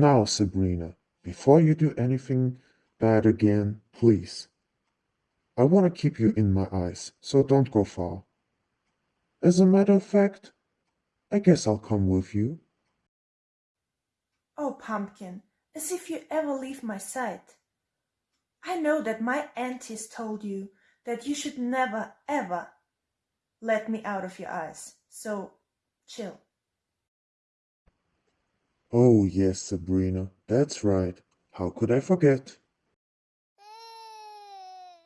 Now, Sabrina, before you do anything bad again, please. I want to keep you in my eyes, so don't go far. As a matter of fact, I guess I'll come with you. Oh, Pumpkin, as if you ever leave my sight. I know that my aunties told you that you should never, ever let me out of your eyes. So, chill. Oh, yes, Sabrina, that's right. How could I forget?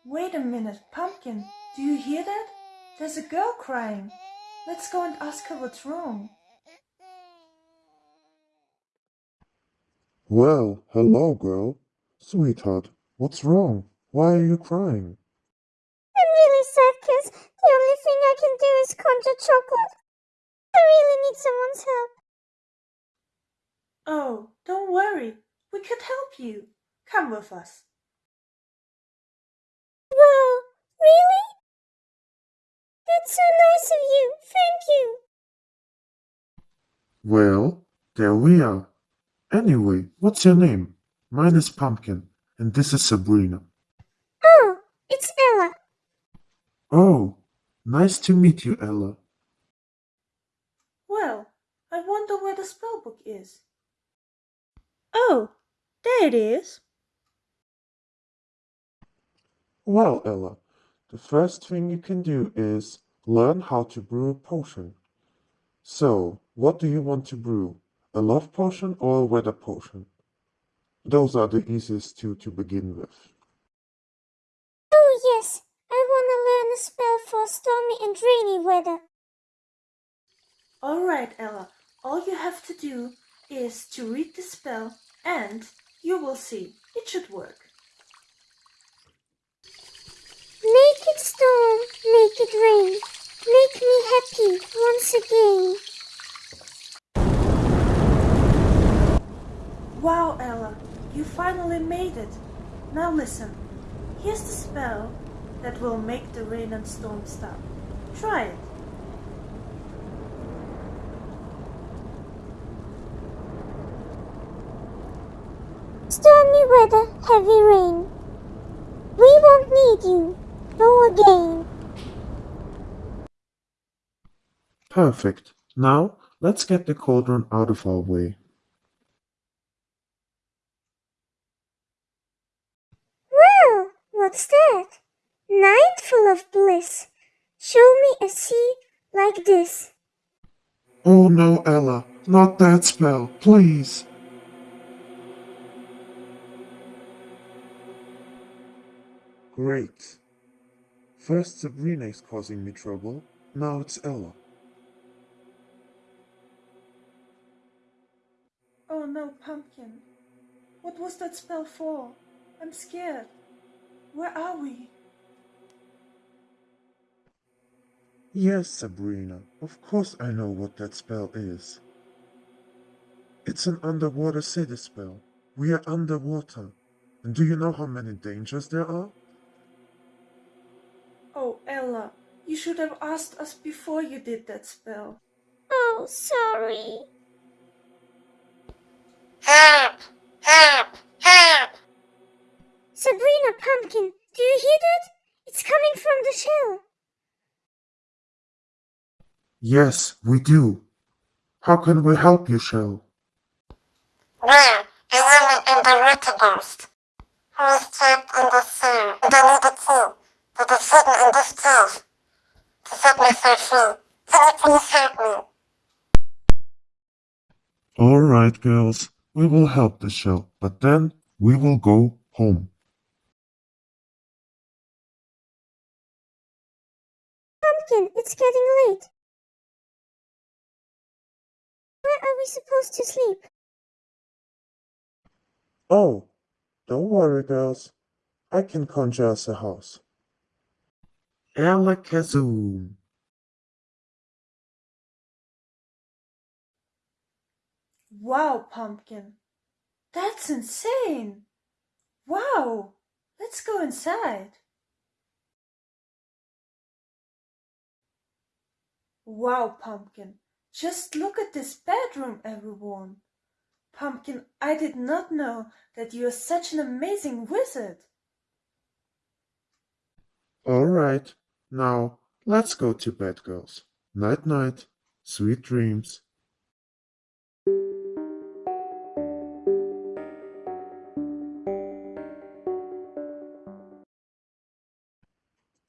Wait a minute, Pumpkin. Do you hear that? There's a girl crying. Let's go and ask her what's wrong. Well, hello, girl. Sweetheart, what's wrong? Why are you crying? I'm really sad because the only thing I can do is conjure chocolate. I really need someone's help. Oh, don't worry. We could help you. Come with us. Wow, really? That's so nice of you. Thank you. Well, there we are. Anyway, what's your name? Mine is Pumpkin, and this is Sabrina. Oh, it's Ella. Oh, nice to meet you, Ella. Well, I wonder where the spell book is. Oh, there it is. Well, Ella, the first thing you can do is learn how to brew a potion. So, what do you want to brew? A love potion or a weather potion? Those are the easiest two to begin with. Oh, yes. I want to learn a spell for stormy and rainy weather. All right, Ella. All you have to do is to read the spell and you will see it should work. Make it storm, make it rain. Make me happy once again. Wow, Ella, you finally made it. Now listen. Here's the spell that will make the rain and storm stop. Try it. Weather, heavy rain. We won't need you. Go again. Perfect. Now, let's get the cauldron out of our way. Well, what's that? Night full of bliss. Show me a sea like this. Oh no, Ella, not that spell, please. Great. First Sabrina is causing me trouble, now it's Ella. Oh no, Pumpkin. What was that spell for? I'm scared. Where are we? Yes, Sabrina, of course I know what that spell is. It's an underwater city spell. We are underwater. And do you know how many dangers there are? Oh, Ella, you should have asked us before you did that spell. Oh, sorry. Help! Help! Help! Sabrina Pumpkin, do you hear that? It's coming from the shell. Yes, we do. How can we help you, Shell? Well, a woman and a water ghost who is trapped in the sea and I need a key to the hidden in this cave to set myself free. Can you please help me? All right, girls, we will help the Shell, but then we will go home. Pumpkin, it's getting late. Where are we supposed to sleep? Oh, don't worry, girls. I can conjure us a house. Alakazam. Wow, Pumpkin. That's insane. Wow. Let's go inside. Wow, Pumpkin. Just look at this bedroom, everyone. Pumpkin, I did not know that you are such an amazing wizard. All right, now let's go to bed, girls. Night night, sweet dreams.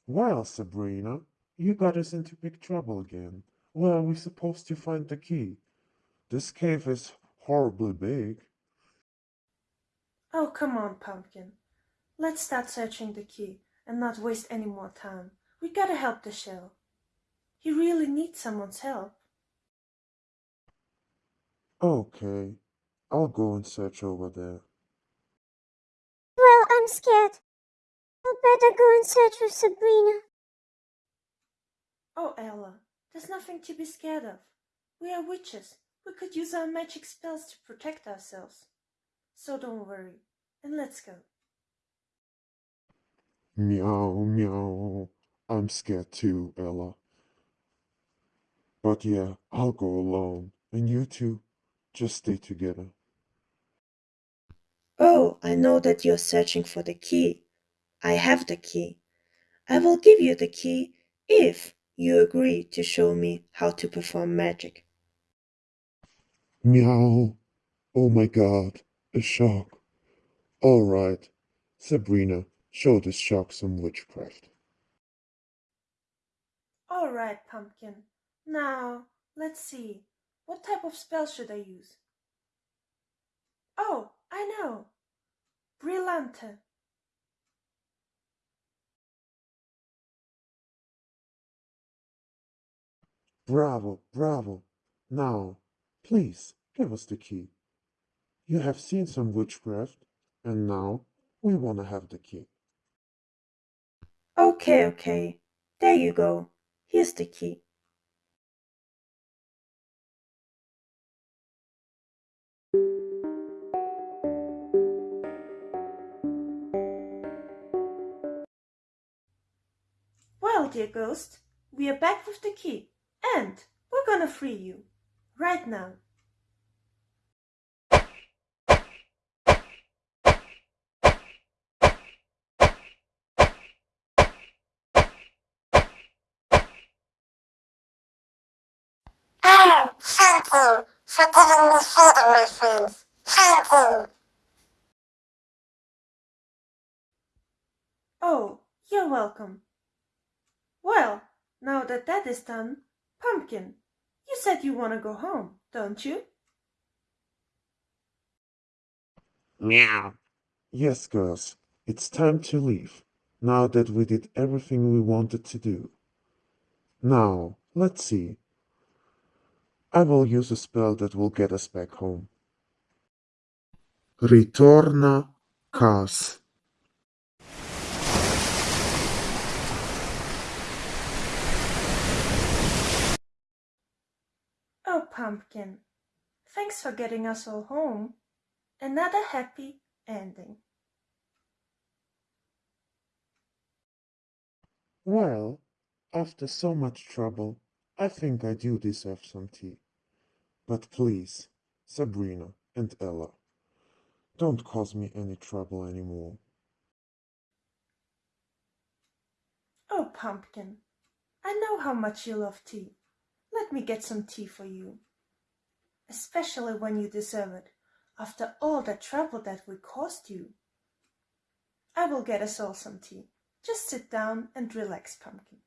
Well, Sabrina, you got us into big trouble again. Where are we supposed to find the key? This cave is horribly big. Oh, come on, Pumpkin. Let's start searching the key and not waste any more time. We gotta help the shell. He really needs someone's help. Okay, I'll go and search over there. Well, I'm scared. I'd better go and search for Sabrina. Oh, Ella, there's nothing to be scared of. We are witches. We could use our magic spells to protect ourselves. So don't worry, and let's go. Meow, meow. I'm scared too, Ella. But yeah, I'll go alone. And you two, just stay together. Oh, I know that you're searching for the key. I have the key. I will give you the key if you agree to show me how to perform magic. Meow. Oh my god, a shark. Alright, Sabrina, show this shark some witchcraft. All right, Pumpkin. Now, let's see. What type of spell should I use? Oh, I know. Brillante. Bravo, bravo. Now, please, give us the key. You have seen some witchcraft, and now we want to have the key. Okay, okay. There you go. Here's the key. Well, dear ghost, we are back with the key, and we're gonna free you. Right now. Oh, thank you for giving me freedom, my friends. Thank you. Oh, you're welcome. Well, now that that is done, Pumpkin, you said you want to go home, don't you? Meow. Yes, girls, it's time to leave, now that we did everything we wanted to do. Now, let's see. I will use a spell that will get us back home. Ritorna cas. Oh, Pumpkin, thanks for getting us all home. Another happy ending. Well, after so much trouble, I think I do deserve some tea. But please, Sabrina and Ella, don't cause me any trouble anymore. Oh, Pumpkin, I know how much you love tea. Let me get some tea for you. Especially when you deserve it, after all the trouble that we caused you. I will get us all some tea. Just sit down and relax, Pumpkin.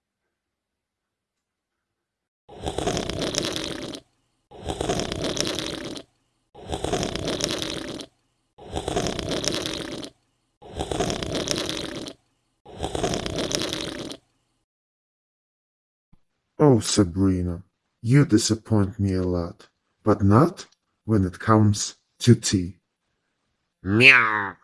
Sabrina, you disappoint me a lot, but not when it comes to tea. Meow.